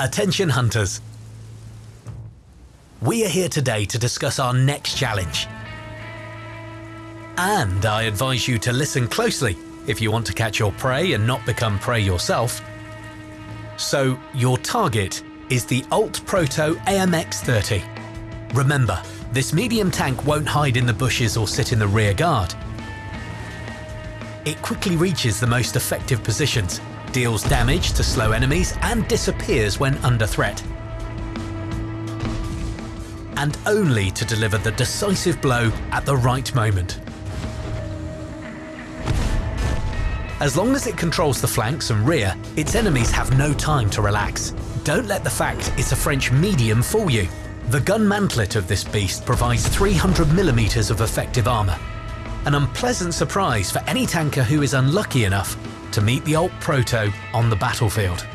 Attention hunters! We are here today to discuss our next challenge. And I advise you to listen closely if you want to catch your prey and not become prey yourself. So, your target is the Alt Proto AMX-30. Remember, this medium tank won't hide in the bushes or sit in the rear guard. It quickly reaches the most effective positions, deals damage to slow enemies and disappears when under threat. And only to deliver the decisive blow at the right moment. As long as it controls the flanks and rear, its enemies have no time to relax. Don't let the fact it's a French medium fool you. The gun mantlet of this beast provides 300mm of effective armour. An unpleasant surprise for any tanker who is unlucky enough to meet the Alt Proto on the battlefield.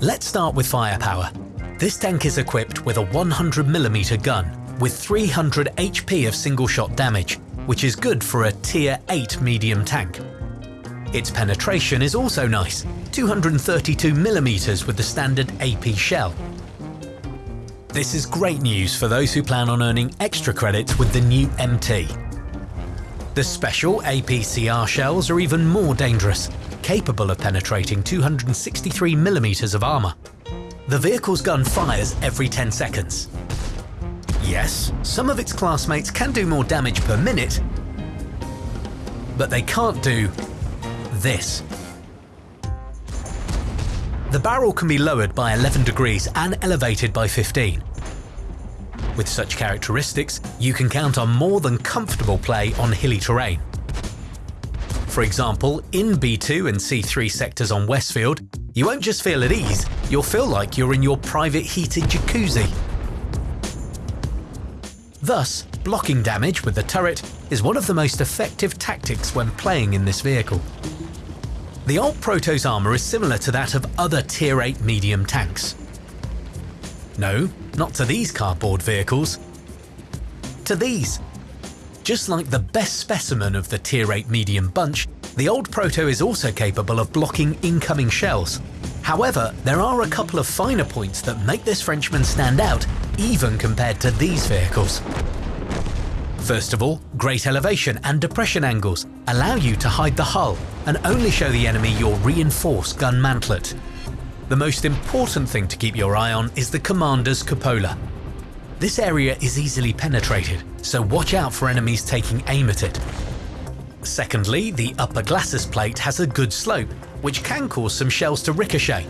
Let's start with firepower. This tank is equipped with a 100mm gun with 300 HP of single shot damage, which is good for a tier 8 medium tank. Its penetration is also nice, 232mm with the standard AP shell. This is great news for those who plan on earning extra credits with the new MT. The special APCR shells are even more dangerous, capable of penetrating 263mm of armour. The vehicle's gun fires every 10 seconds. Yes, some of its classmates can do more damage per minute, but they can't do this. The barrel can be lowered by 11 degrees and elevated by 15. With such characteristics, you can count on more than comfortable play on hilly terrain. For example, in B2 and C3 sectors on Westfield, you won't just feel at ease, you'll feel like you're in your private heated jacuzzi. Thus, blocking damage with the turret is one of the most effective tactics when playing in this vehicle. The Alt Proto's armour is similar to that of other Tier 8 medium tanks. No, not to these cardboard vehicles. To these, just like the best specimen of the Tier 8 medium bunch, the old Proto is also capable of blocking incoming shells. However, there are a couple of finer points that make this Frenchman stand out, even compared to these vehicles. First of all, great elevation and depression angles allow you to hide the hull and only show the enemy your reinforced gun mantlet. The most important thing to keep your eye on is the commander's cupola, this area is easily penetrated, so watch out for enemies taking aim at it. Secondly, the upper glacis plate has a good slope, which can cause some shells to ricochet.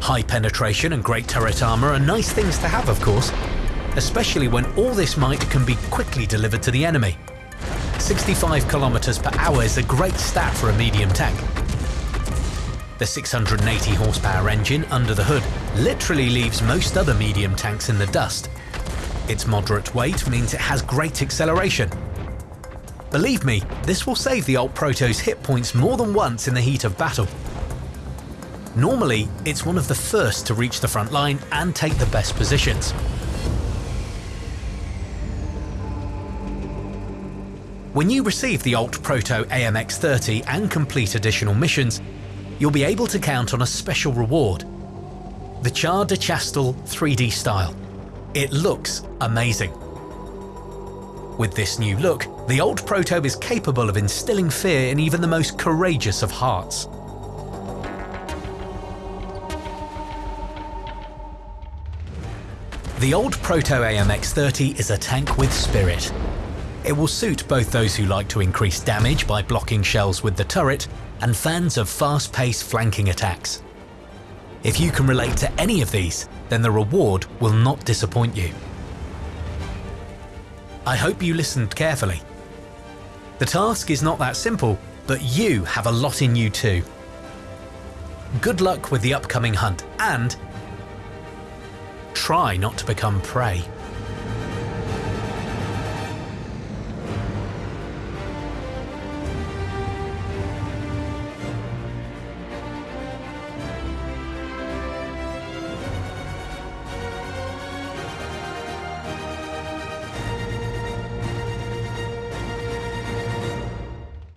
High penetration and great turret armour are nice things to have of course, especially when all this might can be quickly delivered to the enemy. 65 km per hour is a great stat for a medium tank, the 680 horsepower engine under the hood literally leaves most other medium tanks in the dust. Its moderate weight means it has great acceleration. Believe me, this will save the Alt Proto's hit points more than once in the heat of battle. Normally, it's one of the first to reach the front line and take the best positions. When you receive the Alt Proto AMX-30 and complete additional missions, you'll be able to count on a special reward. The Char de Chastel 3D style. It looks amazing. With this new look, the Alt Proto is capable of instilling fear in even the most courageous of hearts. The Alt Proto AMX-30 is a tank with spirit. It will suit both those who like to increase damage by blocking shells with the turret and fans of fast-paced flanking attacks. If you can relate to any of these, then the reward will not disappoint you. I hope you listened carefully. The task is not that simple, but you have a lot in you too. Good luck with the upcoming hunt and try not to become prey.